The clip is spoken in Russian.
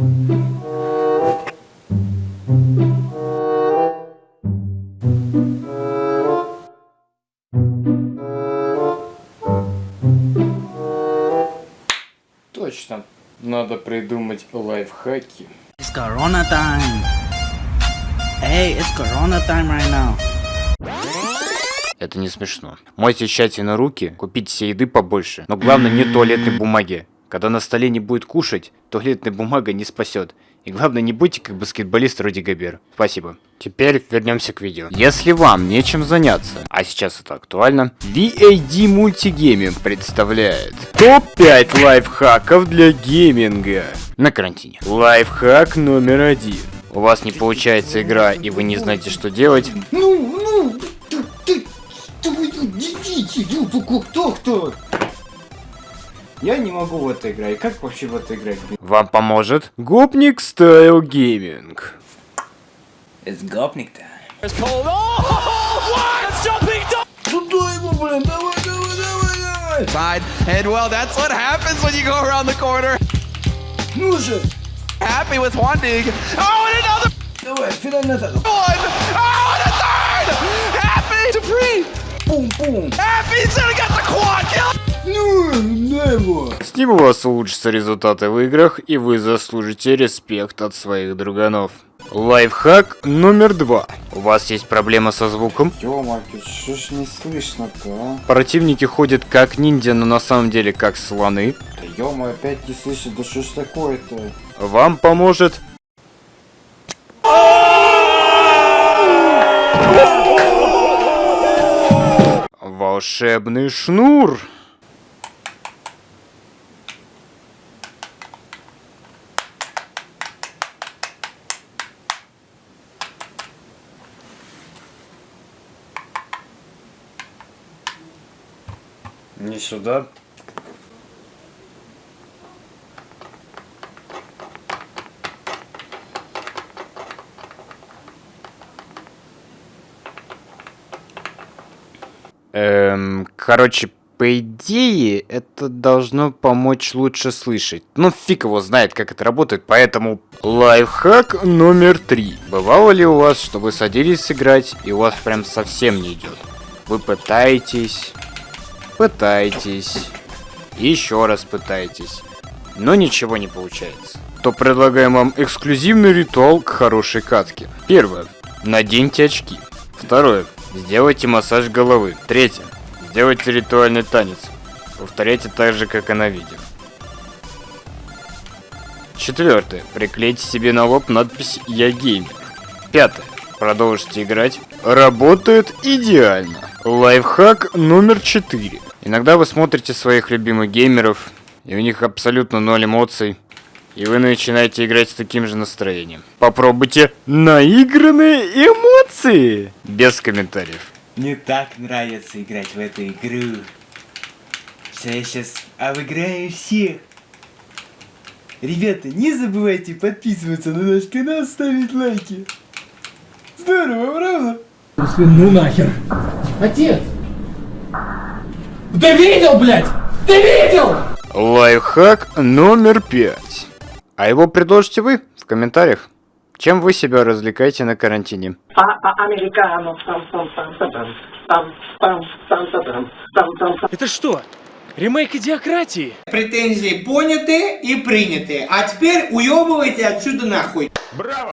Точно. Надо придумать лайфхаки. It's Corona time. Hey, it's Corona time right now. Это не смешно. Мойте тщательно руки, купите себе еды побольше. Но главное не туалетной бумаги. Когда на столе не будет кушать, туалетная бумага не спасет. И главное, не будьте как баскетболист Руди Габер. Спасибо. Теперь вернемся к видео. Если вам нечем заняться, а сейчас это актуально, VAD Multigaming представляет топ-5 лайфхаков для гейминга на карантине. Лайфхак номер один. У вас не получается игра, и вы не знаете, что делать. Ну, ну, ты, ты, ты, идите, ну, кто, кто, кто? Я не могу в это играть. Как вообще в это играть? Вам поможет Гопник Стайл Гейминг. Это гопник то Туда его, блин, давай, давай, давай, давай. Side, and well, that's what happens when you go around the corner. Ну же, Happy with one dig. Oh, and another давай, финальный атака. one. Oh, and a third. Happy to pre. Пум-пум. Happy's gonna get the quad kill. Ну, на его. С ним у вас улучшатся результаты в играх, и вы заслужите респект от своих друганов. Лайфхак номер два. У вас есть проблема со звуком? Ё-моё, что ж не слышно-то, а? Противники ходят как ниндзя, но на самом деле как слоны. Да ё-моё, опять не слышит, да что ж такое-то? Вам поможет... Волшебный шнур. Не сюда. Эм, короче, по идее, это должно помочь лучше слышать. Ну, фиг его знает, как это работает, поэтому... Лайфхак номер три. Бывало ли у вас, что вы садились сыграть, и у вас прям совсем не идет? Вы пытаетесь, пытаетесь, еще раз пытаетесь, но ничего не получается. То предлагаем вам эксклюзивный ритуал к хорошей катке. Первое. Наденьте очки. Второе. Сделайте массаж головы. Третье. Сделайте ритуальный танец. Повторяйте так же, как и на видео. Четвертое. Приклейте себе на лоб надпись «Я геймер». Пятое. Продолжите играть. Работает идеально. Лайфхак номер четыре. Иногда вы смотрите своих любимых геймеров, и у них абсолютно ноль эмоций. И вы начинаете играть с таким же настроением. Попробуйте наигранные эмоции. Без комментариев. Мне так нравится играть в эту игру. Что я сейчас обыграю всех. Ребята, не забывайте подписываться на наш канал, ставить лайки. Здорово, правда? Ну нахер. Отец! Ты видел, блядь? Ты видел? Лайфхак номер пять. А его предложите вы в комментариях. Чем вы себя развлекаете на карантине? Американо. Это что? Ремейк идиократии? Претензии поняты и приняты. А теперь уебывайте отсюда нахуй.